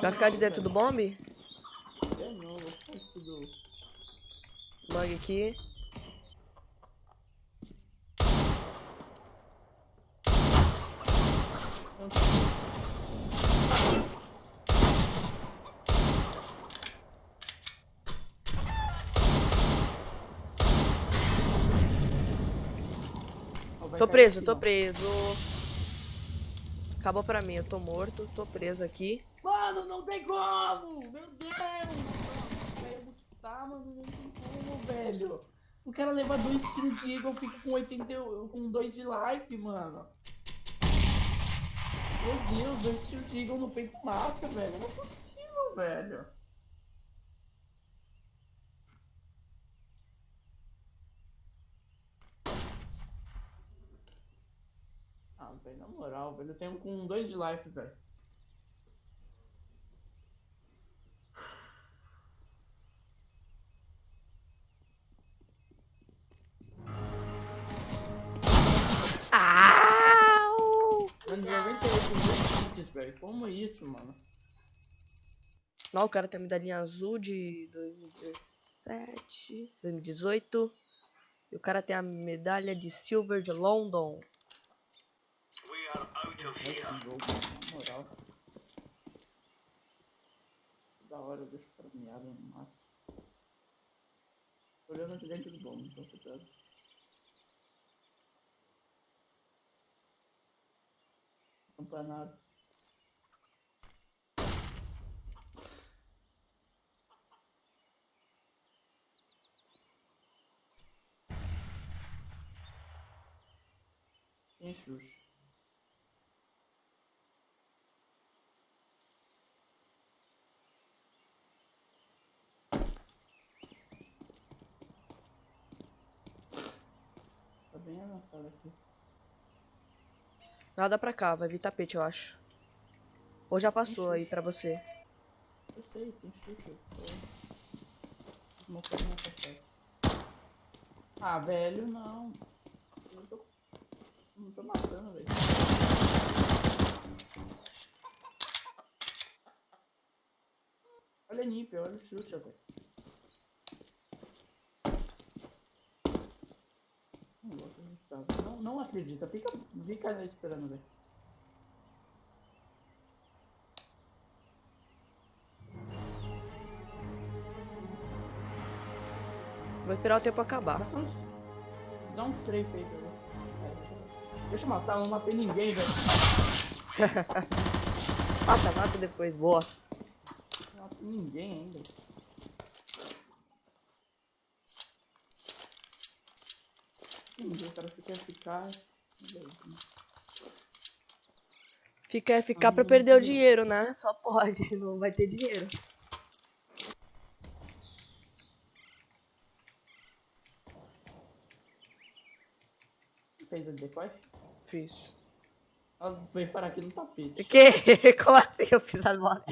Vai ficar de dentro do bombe? É, não, vou ficar tudo. Aqui. Tô preso, tô preso. Acabou pra mim, eu tô morto, tô preso aqui. Mano, não tem como! Meu Deus! Tá, mano, não tem como, velho. O cara leva dois tiros de Eagle, fica com 80, e- com 2 de life, mano. Meu Deus, dois tiros de Eagle no peito mata, velho. Não é possível, velho. Ah, velho, na moral, velho, eu tenho com 2 de life, velho. Dois hits, velho. Como isso, mano? Não, o cara tem a medalhinha azul de 2017, 2018. E o cara tem a medalha de silver de London. Esse jogo, na moral. Da hora eu deixo premiado no máximo. Tô olhando de dentro do bom, então cuidado. Campeonato. Tem Xuxa. Tá bem avançado aqui. Nada pra cá, vai vir tapete, eu acho. Ou já passou aí pra você. Eu sei, tem café. Ah, velho, não. Não tô matando, velho. Olha a Nip, olha o Xuxa, velho. Não, não, acredita, fica, fica esperando, velho. Vou esperar o tempo acabar. Uns. Dá uns strafe aí, velho. É, Deixa eu matar, não matei ninguém, velho. Passa, mata depois, boa. Não matei ninguém ainda. Entendi, o cara fica eficaz. Fica ficar pra perder o dinheiro, né? Só pode, não vai ter dinheiro. Fez a decoy? Fiz. Ela veio parar aqui no tapete. Que? Como assim eu fiz a bola?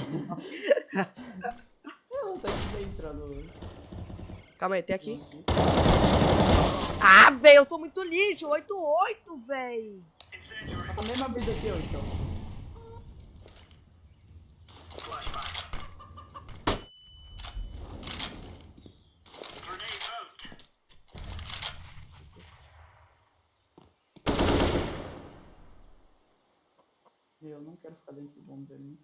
Ela tá aqui dentro do. Calma aí, tem aqui. Ah, velho, eu tô muito lixo. 8-8, velho. Tá com a mesma vida que eu, então. Eu não quero ficar dentro do bomba dele.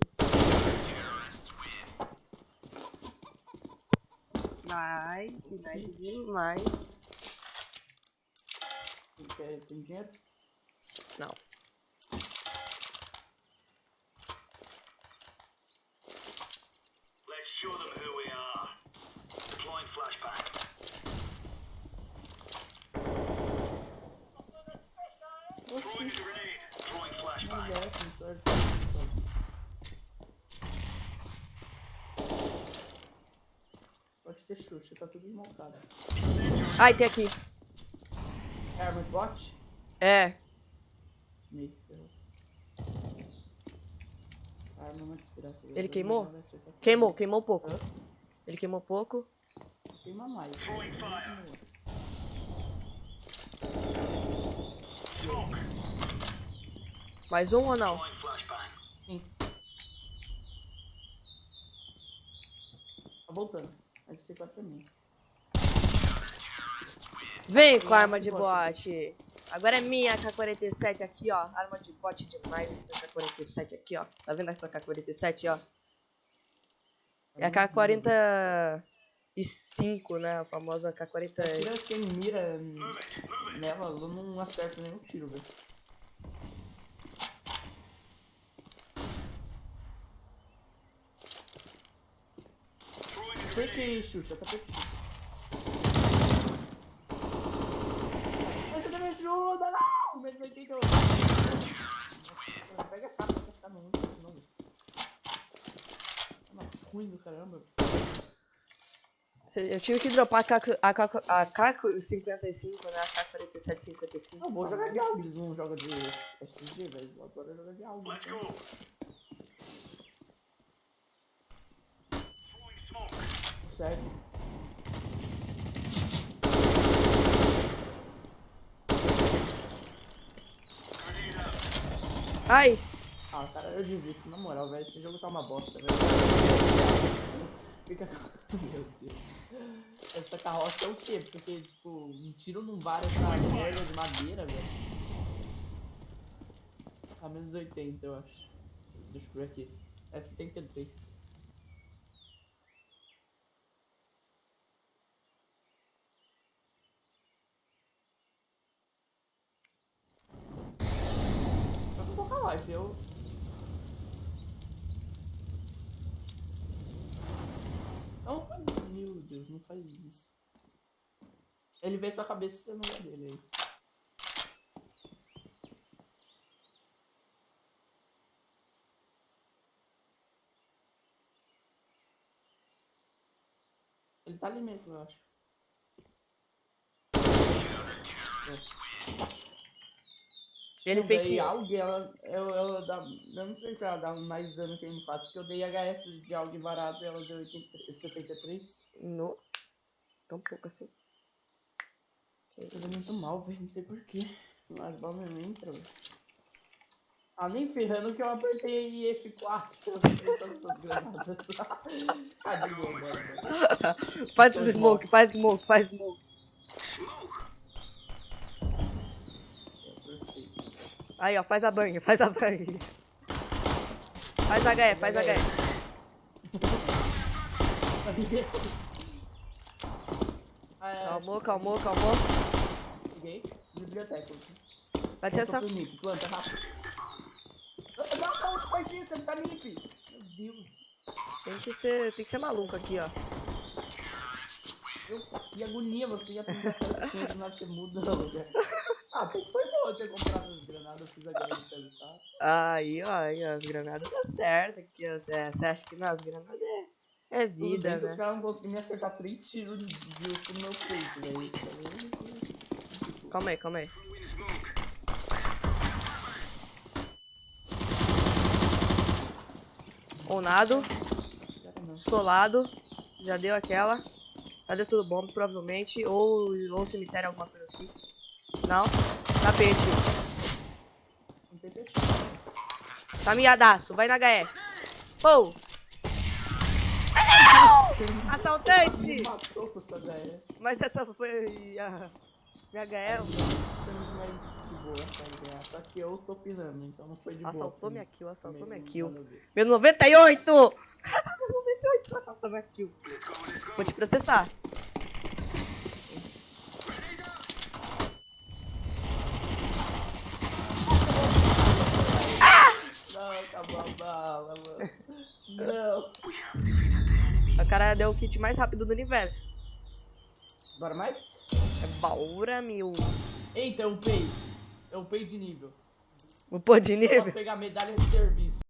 Nice, nice demais. Você quer, tem dinheiro? Não. Let's show them who we are. Deploying flashbang. Throwing a grenade. Pode ter Xuxa, tá tudo desmontado. Ai, tem aqui. É arma de bot? É. Meio ferrou. Arma não desgraça. Ele queimou? Queimou, queimou um pouco. Hã? Ele queimou pouco. Queima mais. Throwing fire. Mais um ou não? Sim. Tá voltando. Vai ser quatro pra mim. Vem com a arma de bote. Agora é minha AK-47 aqui, ó. Arma de bote demais essa AK-47 aqui, ó. Tá vendo essa AK-47, ó? É a AK-45, né? A famosa AK-40. Tira sem mira nela, eu não acerto nenhum tiro, velho. Tapete, Xuxa, tapete. Mas você me ajuda, não! Menos 88. Pega a capa, vai ficar muito, não. Tá ruim do caramba. Eu tive que dropar a AK- a AK- a AK-55, né? A AK-47-55. Não, vou jogar de algo, eles não jogam de SG, velho. Adoro jogar de algo. Let's então. go. Throwing smoke. Certo. Ai! Ah, cara, eu desisto, na moral, velho. Esse jogo tá uma bosta, velho. Fica. Meu Deus. Essa carroça é o quê? Porque, tipo, um tiro não vale essa merda de madeira, velho. Tá menos 80, eu acho. Deixa eu ver aqui. É 73. Eu tô com a live, eu. Não, meu Deus, não faz isso. Ele vê sua cabeça e você não vê dele aí. Ele tá ali mesmo, eu acho. Ele daí A AUG, ela, ela, ela dá. Eu não sei se ela dá mais dano que a M4, porque eu dei HS de AUG barato e ela deu 80, 73. No. Tão pouco assim. Eu tô muito mal, velho, não sei porquê. As balas não entram, velho. Ah, nem ferrando que eu apertei F4. Eu apertei todas essas granadas. ah, de boa, bora, bora. Faz Faz smoke, faz smoke, faz smoke. É, perfeito. Aí, ó, faz a banha, faz a banha. Faz HE, faz HE. Calmou, calmou, calmou. Peguei. Biblioteca. Licença. Planta, Nip, planta rápido. Não, não, não faz isso, ele tá limpe. Meu Deus. Tem que ser, tem que ser maluco aqui, ó. Eu, que agonia você ia tentar fazer do nada você muda o lugar. Ah, que foi eu ter comprado as granadas, eu fiz a grana tá? Aí, ó, aí, ó, as granadas tá certo aqui, ó. Você acha que não, as granadas é, é vida, bem os né? caras não conseguiram me acertar três tiros de justo no meu peito, velho. Tá Calma aí, calma aí. Onado, solado, já deu aquela. Já deu tudo bom, provavelmente. Ou, ou cemitério, alguma coisa assim. Não, tapete. Não tem peixe. Tá miadaço, vai na HE. Você me assaltante! Mas essa foi a minha HE. Só que eu tô pinando, então não foi de. Assaltou minha kill, assaltou minha kill. Meu 98! Caramba, meu 98 assaltou minha kill. Vou te processar. Não, acabou a bala, mano. Não. O cara deu o kit mais rápido do universo. Bora mais? É Baura mil. Eita, eu upei. Eu upei de nível. O pô de Eu posso nível. pegar medalha de serviço.